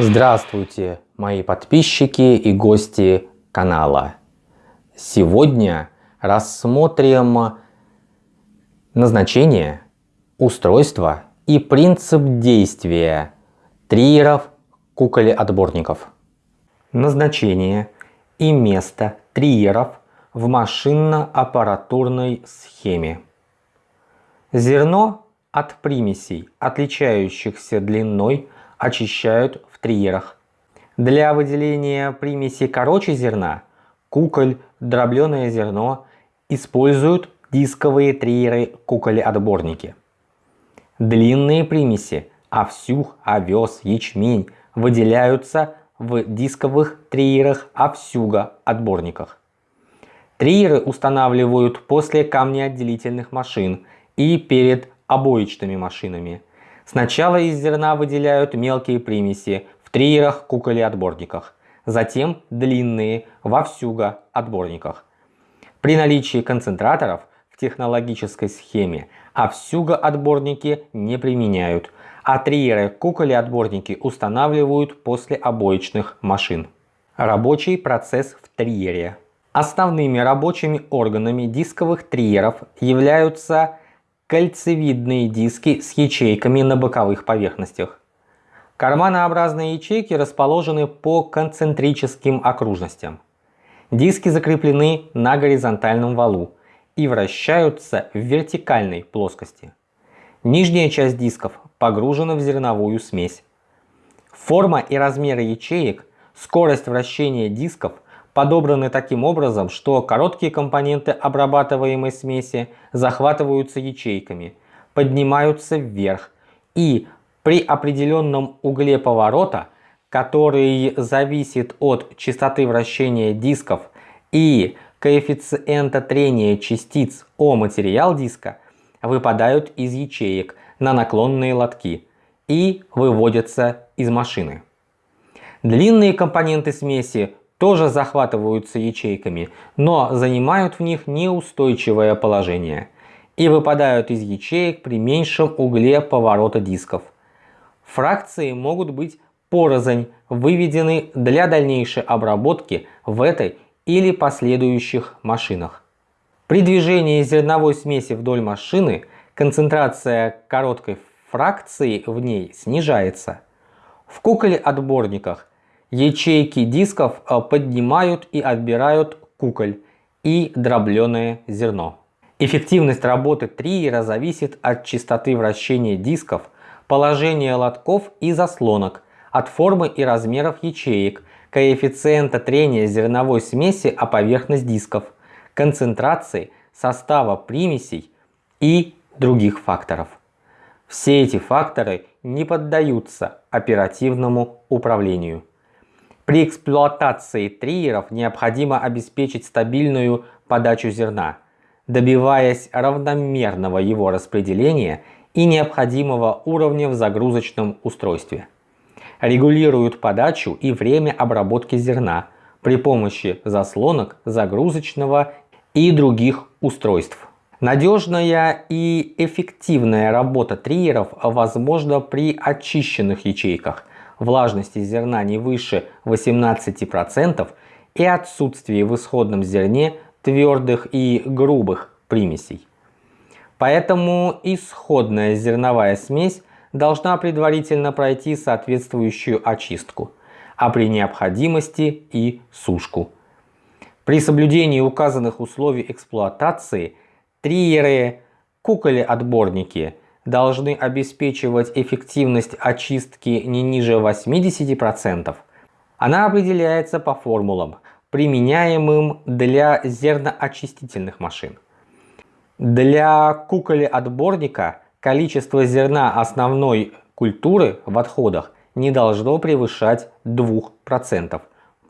Здравствуйте, мои подписчики и гости канала. Сегодня рассмотрим назначение, устройство и принцип действия триеров куколе-отборников. Назначение и место триеров в машинно-аппаратурной схеме. Зерно от примесей, отличающихся длиной, очищают в триерах. Для выделения примеси короче зерна, куколь, дробленое зерно используют дисковые триеры куколи-отборники. Длинные примеси, овсюх, овес, ячмень выделяются в дисковых триерах овсюга-отборниках. Триеры устанавливают после камнеотделительных машин и перед обоечными машинами. Сначала из зерна выделяют мелкие примеси в триерах куколе-отборниках, затем длинные во всюго-отборниках. При наличии концентраторов в технологической схеме овсюго-отборники не применяют, а триеры куколе-отборники устанавливают после обоечных машин. Рабочий процесс в триере. Основными рабочими органами дисковых триеров являются кольцевидные диски с ячейками на боковых поверхностях. Карманообразные ячейки расположены по концентрическим окружностям. Диски закреплены на горизонтальном валу и вращаются в вертикальной плоскости. Нижняя часть дисков погружена в зерновую смесь. Форма и размеры ячеек, скорость вращения дисков – подобраны таким образом, что короткие компоненты обрабатываемой смеси захватываются ячейками, поднимаются вверх и при определенном угле поворота, который зависит от частоты вращения дисков и коэффициента трения частиц о материал диска, выпадают из ячеек на наклонные лотки и выводятся из машины. Длинные компоненты смеси тоже захватываются ячейками, но занимают в них неустойчивое положение и выпадают из ячеек при меньшем угле поворота дисков. Фракции могут быть порознь выведены для дальнейшей обработки в этой или последующих машинах. При движении зерновой смеси вдоль машины концентрация короткой фракции в ней снижается. В куколе-отборниках Ячейки дисков э, поднимают и отбирают куколь и дробленое зерно. Эффективность работы триера зависит от частоты вращения дисков, положения лотков и заслонок, от формы и размеров ячеек, коэффициента трения зерновой смеси о поверхность дисков, концентрации, состава примесей и других факторов. Все эти факторы не поддаются оперативному управлению. При эксплуатации триеров необходимо обеспечить стабильную подачу зерна, добиваясь равномерного его распределения и необходимого уровня в загрузочном устройстве. Регулируют подачу и время обработки зерна при помощи заслонок, загрузочного и других устройств. Надежная и эффективная работа триеров возможна при очищенных ячейках – влажности зерна не выше 18% и отсутствии в исходном зерне твердых и грубых примесей. Поэтому исходная зерновая смесь должна предварительно пройти соответствующую очистку, а при необходимости и сушку. При соблюдении указанных условий эксплуатации триеры, куколи-отборники – должны обеспечивать эффективность очистки не ниже 80%, она определяется по формулам, применяемым для зерноочистительных машин. Для куколи-отборника количество зерна основной культуры в отходах не должно превышать 2%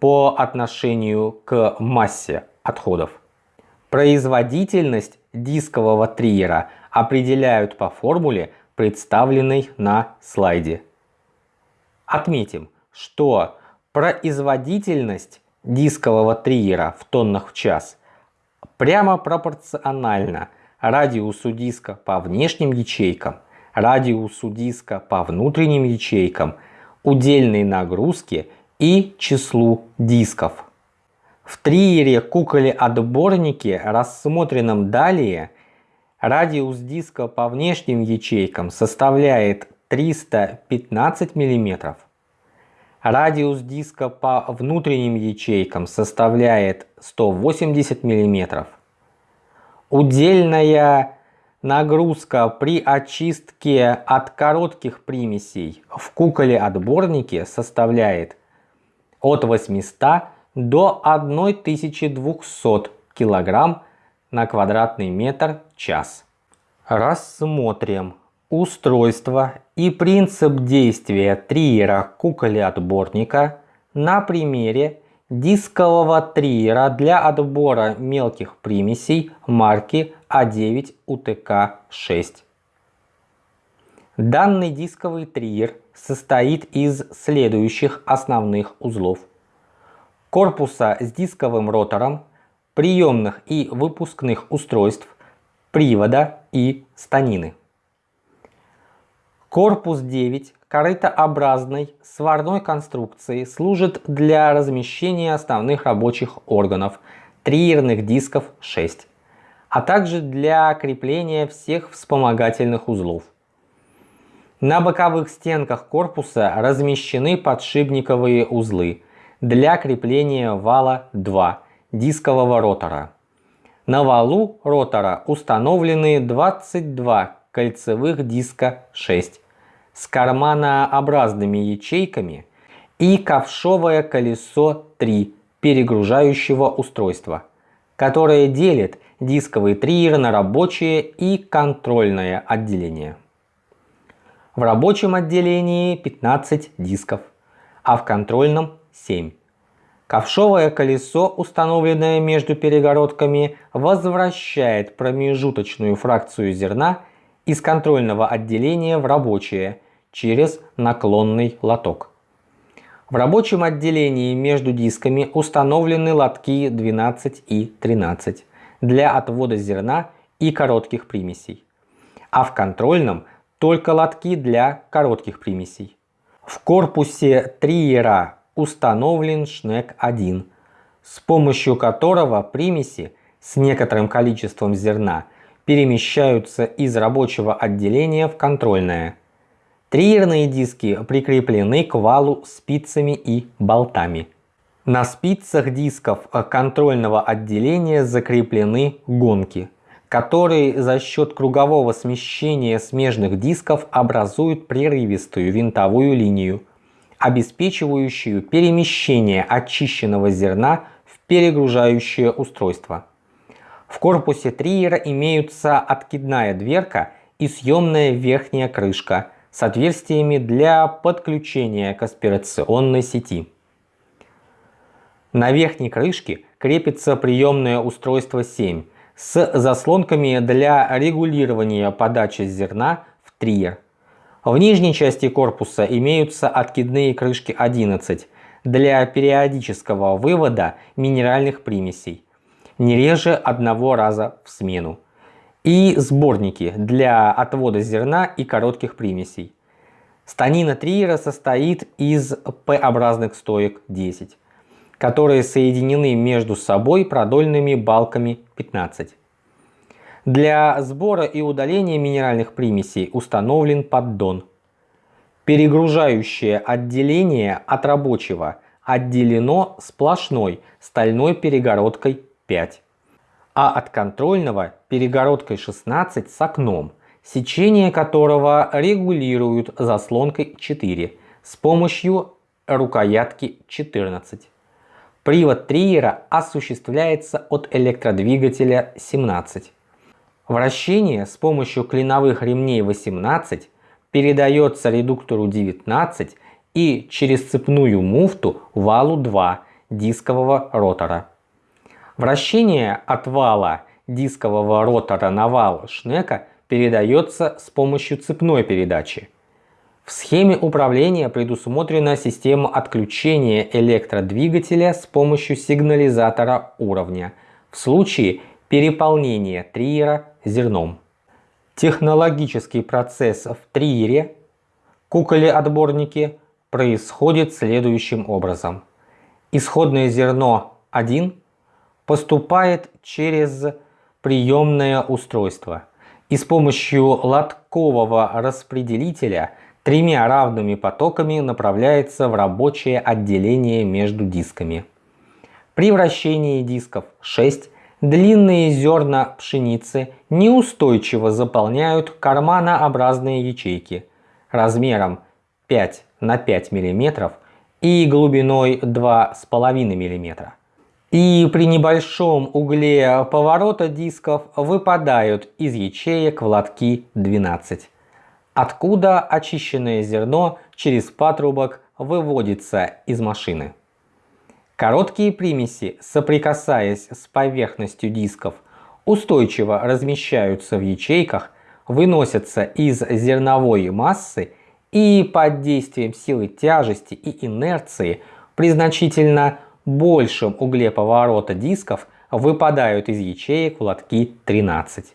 по отношению к массе отходов. Производительность дискового триера определяют по формуле, представленной на слайде. Отметим, что производительность дискового триера в тоннах в час прямо пропорциональна радиусу диска по внешним ячейкам, радиусу диска по внутренним ячейкам, удельной нагрузке и числу дисков. В триере куколе-отборнике, рассмотренном далее, радиус диска по внешним ячейкам составляет 315 мм. Радиус диска по внутренним ячейкам составляет 180 мм. Удельная нагрузка при очистке от коротких примесей в куколе-отборнике составляет от 800 до 1200 кг на квадратный метр час. Рассмотрим устройство и принцип действия триера куколи-отборника на примере дискового триера для отбора мелких примесей марки А9 УТК-6. Данный дисковый триер состоит из следующих основных узлов. Корпуса с дисковым ротором, приемных и выпускных устройств, привода и станины. Корпус 9 корытообразной сварной конструкции служит для размещения основных рабочих органов, триерных дисков 6, а также для крепления всех вспомогательных узлов. На боковых стенках корпуса размещены подшипниковые узлы для крепления вала 2 дискового ротора. На валу ротора установлены 22 кольцевых диска 6 с карманообразными ячейками и ковшовое колесо 3 перегружающего устройства, которое делит дисковый триер на рабочее и контрольное отделение. В рабочем отделении 15 дисков, а в контрольном 7. Ковшовое колесо, установленное между перегородками, возвращает промежуточную фракцию зерна из контрольного отделения в рабочее через наклонный лоток. В рабочем отделении между дисками установлены лотки 12 и 13 для отвода зерна и коротких примесей, а в контрольном только лотки для коротких примесей. В корпусе триера установлен шнек 1, с помощью которого примеси с некоторым количеством зерна перемещаются из рабочего отделения в контрольное. Триерные диски прикреплены к валу спицами и болтами. На спицах дисков контрольного отделения закреплены гонки, которые за счет кругового смещения смежных дисков образуют прерывистую винтовую линию, обеспечивающую перемещение очищенного зерна в перегружающее устройство. В корпусе триера имеются откидная дверка и съемная верхняя крышка с отверстиями для подключения к аспирационной сети. На верхней крышке крепится приемное устройство 7 с заслонками для регулирования подачи зерна в триер. В нижней части корпуса имеются откидные крышки 11 для периодического вывода минеральных примесей, не реже одного раза в смену, и сборники для отвода зерна и коротких примесей. Станина триера состоит из П-образных стоек 10, которые соединены между собой продольными балками 15. Для сбора и удаления минеральных примесей установлен поддон. Перегружающее отделение от рабочего отделено сплошной стальной перегородкой 5, а от контрольного перегородкой 16 с окном, сечение которого регулируют заслонкой 4 с помощью рукоятки 14. Привод триера осуществляется от электродвигателя 17. Вращение с помощью клиновых ремней 18 передается редуктору 19 и через цепную муфту валу 2 дискового ротора. Вращение от вала дискового ротора на вал шнека передается с помощью цепной передачи. В схеме управления предусмотрена система отключения электродвигателя с помощью сигнализатора уровня в случае переполнения триера зерном. Технологический процесс в триере, куколе-отборнике, происходит следующим образом. Исходное зерно 1 поступает через приемное устройство и с помощью лоткового распределителя тремя равными потоками направляется в рабочее отделение между дисками. При вращении дисков 6 длинные зерна пшеницы неустойчиво заполняют карманообразные ячейки размером 5 на 5 мм и глубиной 2,5 мм. И при небольшом угле поворота дисков выпадают из ячеек в лотки 12, откуда очищенное зерно через патрубок выводится из машины. Короткие примеси, соприкасаясь с поверхностью дисков, устойчиво размещаются в ячейках, выносятся из зерновой массы и под действием силы тяжести и инерции при значительно большем угле поворота дисков выпадают из ячеек в лотки 13,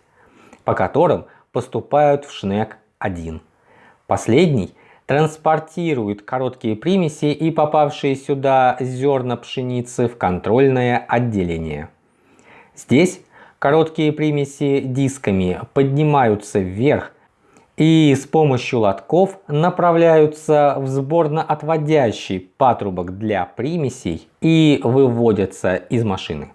по которым поступают в шнек 1. Последний транспортирует короткие примеси и попавшие сюда зерна пшеницы в контрольное отделение. Здесь короткие примеси дисками поднимаются вверх и с помощью лотков направляются в сборно-отводящий патрубок для примесей и выводятся из машины.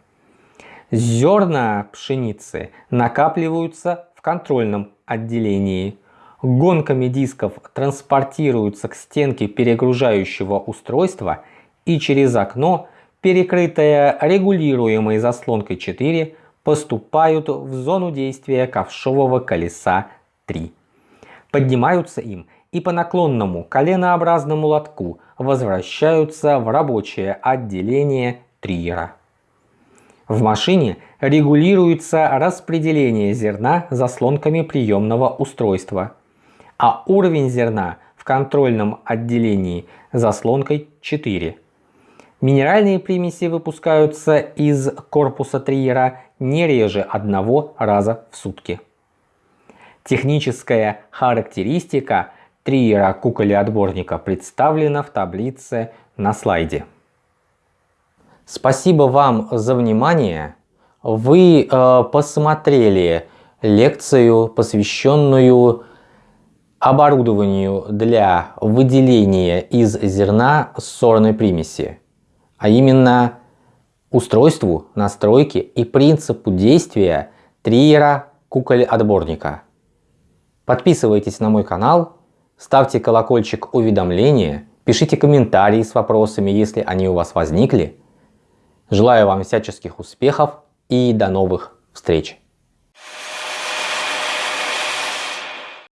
Зерна пшеницы накапливаются в контрольном отделении. Гонками дисков транспортируются к стенке перегружающего устройства и через окно, перекрытое регулируемой заслонкой 4, поступают в зону действия ковшового колеса 3 поднимаются им и по наклонному коленообразному лотку возвращаются в рабочее отделение триера. В машине регулируется распределение зерна заслонками приемного устройства, а уровень зерна в контрольном отделении заслонкой 4. Минеральные примеси выпускаются из корпуса триера не реже одного раза в сутки. Техническая характеристика триера куколи-отборника представлена в таблице на слайде. Спасибо вам за внимание. Вы э, посмотрели лекцию, посвященную оборудованию для выделения из зерна сорной примеси, а именно устройству, настройке и принципу действия триера куколь-отборника. Подписывайтесь на мой канал, ставьте колокольчик уведомления, пишите комментарии с вопросами, если они у вас возникли. Желаю вам всяческих успехов и до новых встреч!